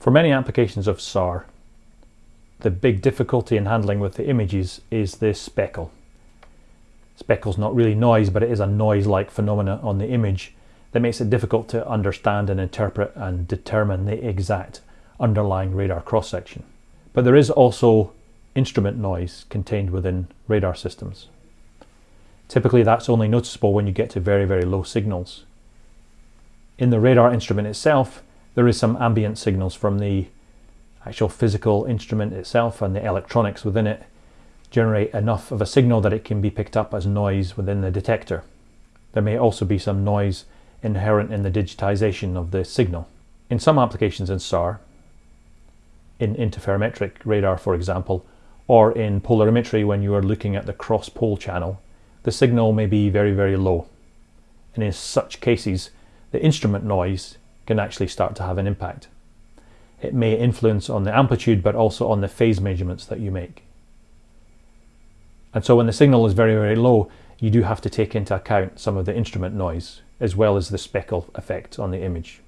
For many applications of SAR, the big difficulty in handling with the images is this speckle. Speckle's not really noise, but it is a noise-like phenomena on the image that makes it difficult to understand and interpret and determine the exact underlying radar cross-section. But there is also instrument noise contained within radar systems. Typically that's only noticeable when you get to very, very low signals. In the radar instrument itself, there is some ambient signals from the actual physical instrument itself and the electronics within it generate enough of a signal that it can be picked up as noise within the detector. There may also be some noise inherent in the digitization of the signal. In some applications in SAR, in interferometric radar for example, or in polarimetry when you are looking at the cross-pol channel, the signal may be very, very low. And in such cases, the instrument noise can actually start to have an impact. It may influence on the amplitude, but also on the phase measurements that you make. And so when the signal is very, very low, you do have to take into account some of the instrument noise, as well as the speckle effect on the image.